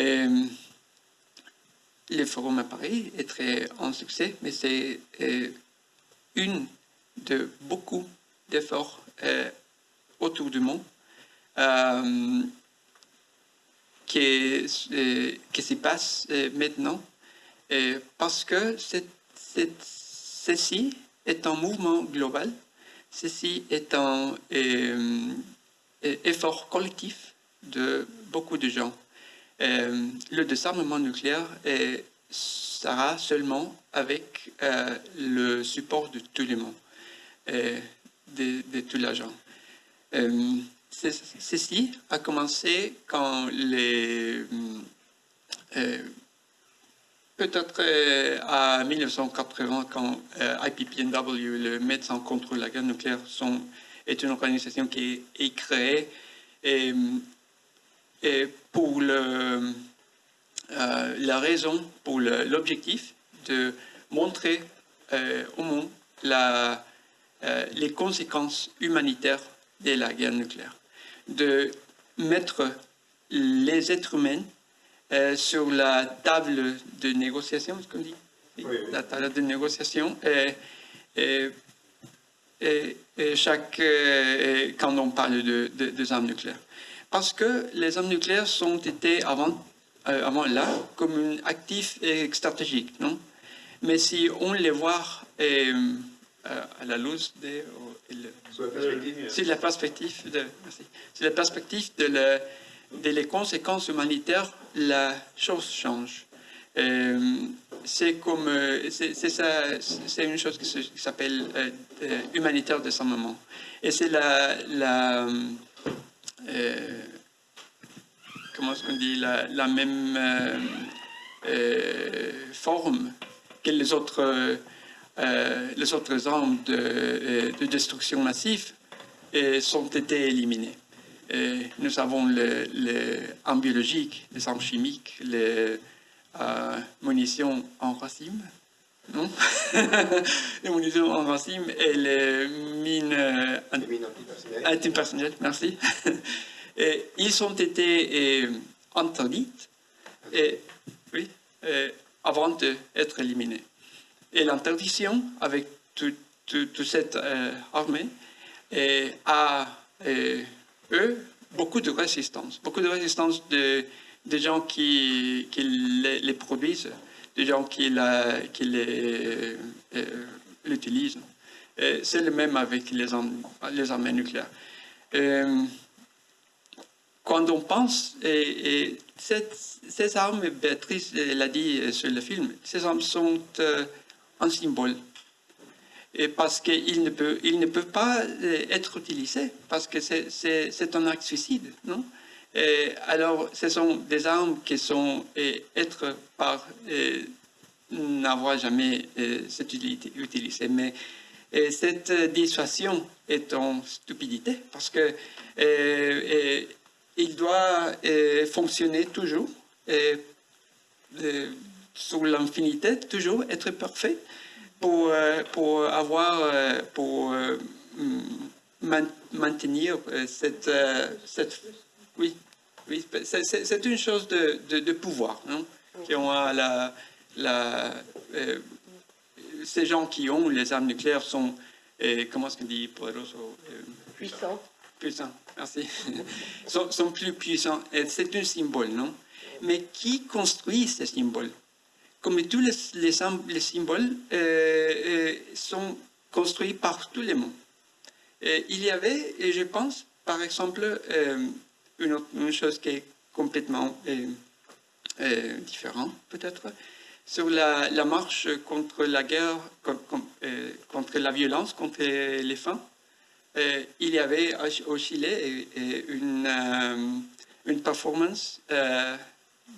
Et, le forum à Paris est très un succès, mais c'est une de beaucoup d'efforts autour du monde qui, qui se passe maintenant parce que ceci est un mouvement global, ceci est un effort collectif de beaucoup de gens. Le désarmement nucléaire sera seulement avec euh, le support de tout le monde, de, de tous les gens. ceci a commencé quand les euh, Peut-être euh, à 1980, quand euh, IPPNW, le Médecins contre la guerre nucléaire, est une organisation qui est, créée et, pour le, euh, la raison, pour l'objectif de montrer au monde la, les conséquences humanitaires de la guerre nucléaire, de mettre les êtres humains euh, sur la table de négociation, ce qu'on dit? La table de négociation. Et, et, chaque, euh, quand on parle de, de, armes nucléaires. Parce que les armes nucléaires sont été avant, euh, avant là comme un actif et stratégique, non? Mais si on les voit à la luz de... C'est la perspective de, c'est la perspective de, la, de les conséquences humanitaires la chose change. Euh, c'est comme, euh, c'est une chose qui s'appelle euh, humanitaire de moment. Et c'est la, la comment est-ce dit, la, même forme que les autres, les autres armes de, de destruction massive sont été éliminées. Nous avons les, armes biologiques, les armes chimiques, les euh, munitions en racine, non Les munitions en racine et les mines, euh, antipersonnelles. merci. et ils ont été euh, interdits et, oui, avant d'être éliminés. Et l'interdiction avec toute cette armée a eux, beaucoup de résistance. Beaucoup de résistance de, des gens qui, qui les, produisent, des gens qui, euh, l'utilisent. C'est le même avec les les armes nucléaires. Euh, quand on pense, et, ces armes, Béatrice l'a dit sur le film, ces armes sont euh, un symbole et parce qu'ils ne, peuvent, ne peuvent pas euh, être utilisés, parce que c'est un acte suicide, non? Et Alors, ce sont des armes qui sont être par n'avoir jamais cette utilité utilisée, mais cette dissuasion est en stupidité, parce que il doit fonctionner toujours, et, sur l'infinité, toujours être parfait, pour, euh, pour avoir, euh, pour euh, maintenir cette oui, oui c'est une chose de, de, pouvoir, non qui ont la, la ces gens qui ont les armes nucléaires sont, comment est-ce qu'on dit, puissants. Puissants, merci. sont, sont plus puissants. C'est un symbole, non? Mais qui construit ces symboles? Comme tous les, les, symboles euh, euh, sont construits par tous les mondes. il y avait, et je pense, par exemple, euh, une, chose qui est complètement différente, peut-être, sur la, marche contre la guerre, contre, la violence, contre les femmes. il y avait au Chili une, une performance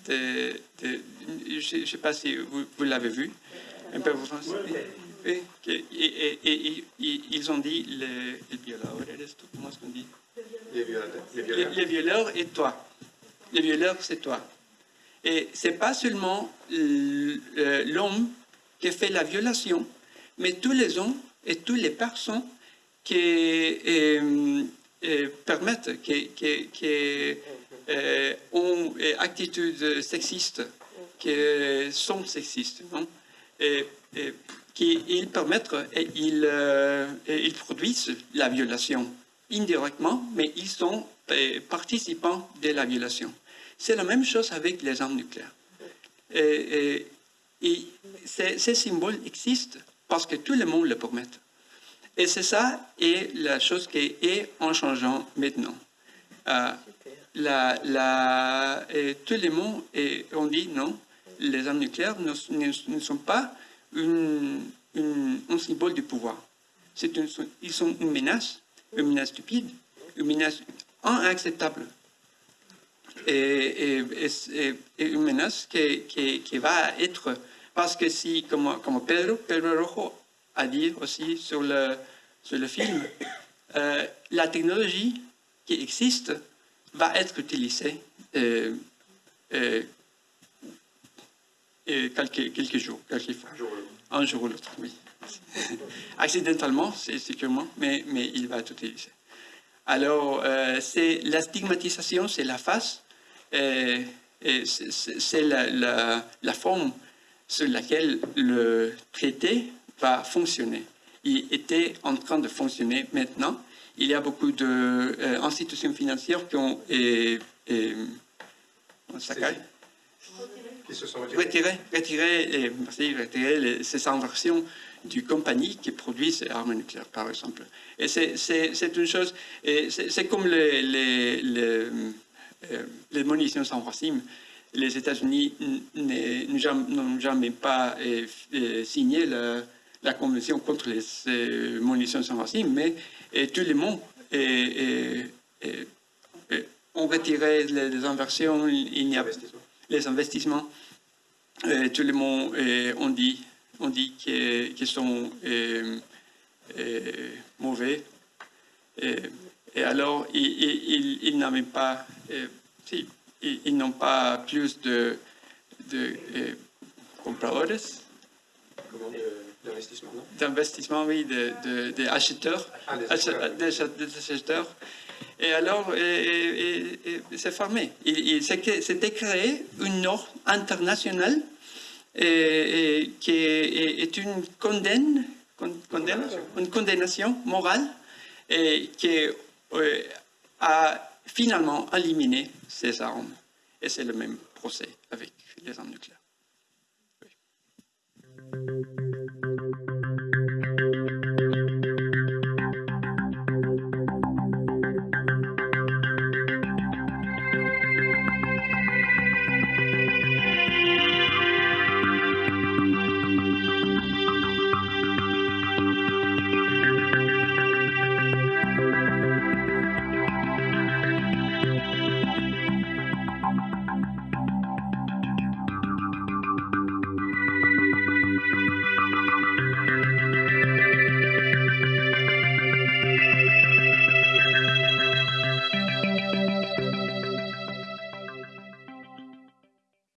de, je ne sais pas si vous, l'avez vu, un peu et, et, ils ont dit les, les comment est-ce qu'on dit les violeurs, les violeurs. et toi. Les violeurs, c'est toi. Et c'est pas seulement l'homme qui fait la violation, mais tous les hommes et toutes les personnes qui euh, euh, permettent, qui, qui, euh, ont une attitude sexiste, qui sont sexistes, non et, qui ils permettent, et ils, euh, et ils produisent la violation indirectement, mais ils sont euh, participants de la violation. C'est la même chose avec les armes nucléaires. Et, et ces, symboles existent parce que tout le monde le permet. Et c'est ça et la chose qui est en changeant maintenant. Euh, la, la, et tout le monde, et on dit non, les armes nucléaires ne, sont pas un symbole du pouvoir. Une, ils sont une menace, une menace stupide, une menace inacceptable. Et, une menace qui, va être, parce que si, comme, Pedro, Pedro Rojo a dit aussi sur le, sur le film, euh, la technologie qui existe va être utilisée euh, euh, quelques, jours, quelques fois. Un jour ou l'autre, oui. Accidentellement, c'est sûrement, mais, mais il va être utilisé. Alors, c'est la stigmatisation, c'est la face, et, c'est la, la, la, forme sur laquelle le traité va fonctionner. Il était en train de fonctionner maintenant. Il y a beaucoup d'institutions euh, financières qui ont et, et, qui se sont retirées, retiré, retiré ces inversions du compagnie qui produit ces armes nucléaires, par exemple. Et c'est une chose, c'est comme les, les, les, euh, les munitions sans racine les États-Unis n'ont jamais pas euh, euh, signé la, la Convention contre les munitions sans racine, mais et tout le monde et, ont retiré les, inversions, il n'y a les investissements. Tout le monde on dit, on dit qu'ils sont mauvais. Et, alors, ils, ils, n'avaient pas... Ils, n'ont pas plus de, de euh, compradores. D'investissement, oui, de, de, acheteurs, ah, des acheteurs. Et alors, c'est fermé. C'était créé une norme internationale qui est, une condamne, une condamnation morale et qui euh, a finalement éliminer ces armes. Et c'est le même procès avec les armes nucléaires. Oui.